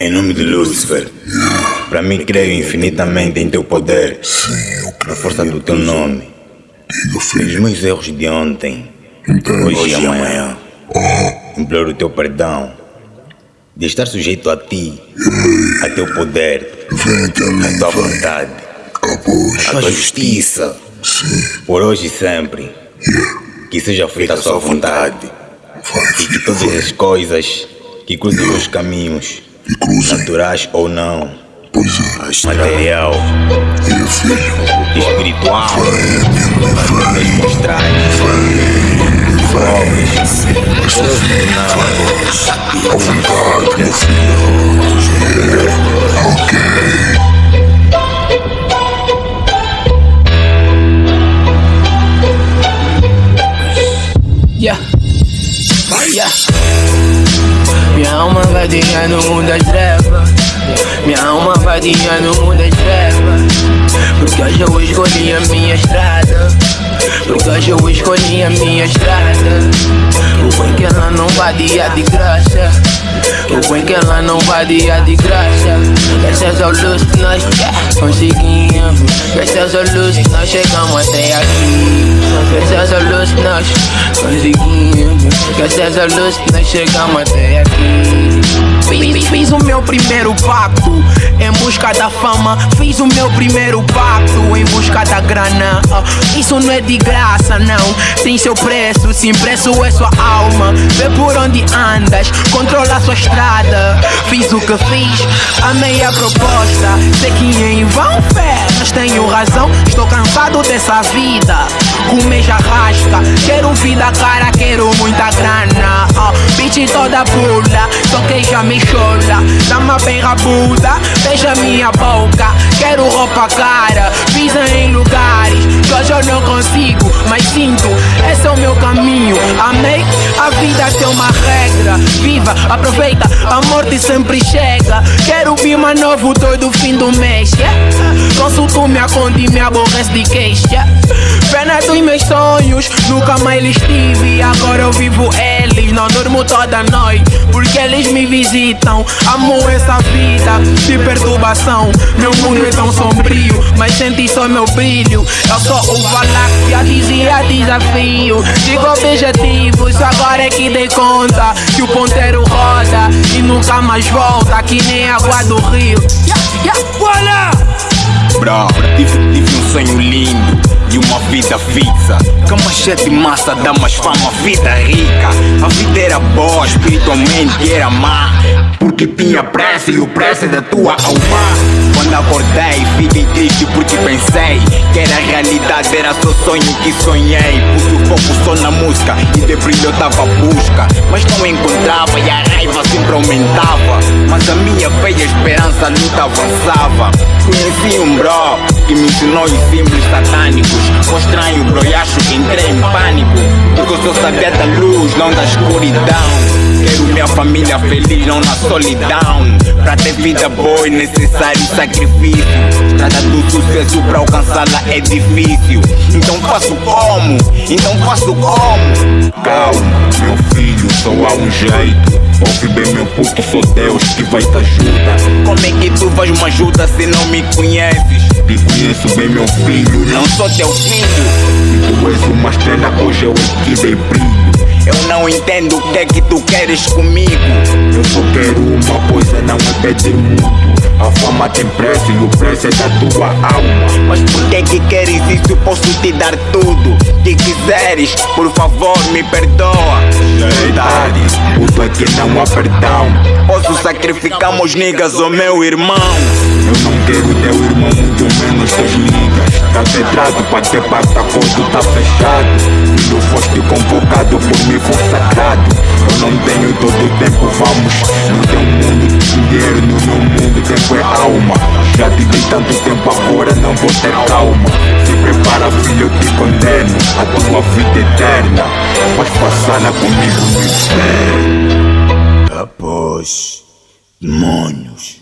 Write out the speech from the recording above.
Em nome de Lúcifer, para mim creio infinitamente em teu poder, na força do teu nome, Diga, os filho. meus erros de ontem, hoje e amanhã. Imploro o teu perdão, de estar sujeito a ti, a teu poder, a tua vontade, a tua justiça, por hoje e sempre. Que seja feita a sua vontade e que todas as coisas que cruzem os caminhos, E cruzem. naturais ou não, Pois é. material, E filho. espiritual, das mostrais, À vontade, meu filho. Yeah. Ok. Yeah. Alma vadia no mundo das trevas. Minha alma vadia no mundo das trevas. Porque hoje eu escolhi a minha estrada. Porque hoje eu escolhi a minha estrada. O bem que ela não vadia de graça. O bem que ela não vadia de graça. Graças ao luz que nós conseguimos. Graças ao luz que nós chegamos até aqui. Graças ao luz que nós conseguimos. Graças ao luz que nós chegamos até aqui. Fiz, o meu primeiro pacto em busca da fama. Fiz o meu primeiro pacto em busca da grana. Ah, isso não é de graça, não. Tem seu preço, sim, preço é sua alma. Vê por onde andas, controla sua estrada. Fiz o que fiz, amei a proposta. Sei que em cansado dessa vida. Comer jarrasca, quero vida cara, quero muita grana. Ah, bitch toda pula, só que já me chola. Dama bem rabuda, beija minha boca. Quero roupa cara, pisa em lugares que hoje eu não consigo, mas sinto. Esse é o meu caminho. Amei, a vida tem uma regra. Viva, aproveita, a morte sempre chega. Bima novo todo fim do mês. Yeah? Consulto minha conta e me aborrece de queixa. Pena dos meus sonhos, nunca mais eles tive. Agora eu vivo eles, não durmo toda noite. Porque eles me visitam. Amo essa vida de perturbação. Meu mundo é tão sombrio, mas senti só meu brilho. Eu sou o Valáquia, dizia desafio. Digo objetivos, agora é que dei conta. Que o ponteiro nunca mais volta. Que nem água do rio. Yeah, yeah, voilà! Bro, tive, tive um sonho lindo e uma vida fixa. Cama cheia de massa, dá mais fama, vida rica. A vida era boa, espiritualmente era má. Porque tinha pressa e o pressa é da tua alma. Quando acordei, fiquei triste porque pensei que era realidade, era só sonho que sonhei. Pus o foco só na música e de brilho eu tava à busca. Mas não encontrava e a raiva sempre aumentava. Mas a minha feia esperança a luta avançava. Conheci um bro que me ensinou os símbolos satânicos. Foi estranho, bro, e acho que entrei em pânico. Porque eu só sabia da luz, não da escuridão. Quero minha família feliz, não na solidão. Pra ter vida boa é necessário sacrifício. Trata do sucesso pra alcançá-la é difícil. Então faço como? Então faço como? Calma, meu filho, só há um jeito. Ouve bem, meu puto, sou Deus que vai te ajudar. Como é que tu vais me ajudar se não me conheces? Te conheço bem, meu filho. Não sou teu filho. Tu és uma estrela, hoje eu que dei brilho. Eu não entendo o que é que tu queres comigo. Eu só quero uma coisa, não é pedir muito. A fama tem preço e o preço é da tua alma. Mas por que que queres isso? Posso te dar tudo que quiseres. Por favor, me perdoa. Já é tarde, aqui não há perdão. Meus niggas ou meu irmão. Eu não quero teu irmão, muito menos teus ligas. Tá pedrado pra ter pasta, acordo tá fechado. Filho, foste convocado por mim, for sagrado. Eu não tenho todo o tempo, vamos. No teu mundo, dinheiro, no meu mundo, tempo é alma. Já te dei tanto tempo, agora não vou ter calma. Se prepara, filho, eu te condeno. A tua vida eterna, vais passar comigo no inferno. Após μόνος.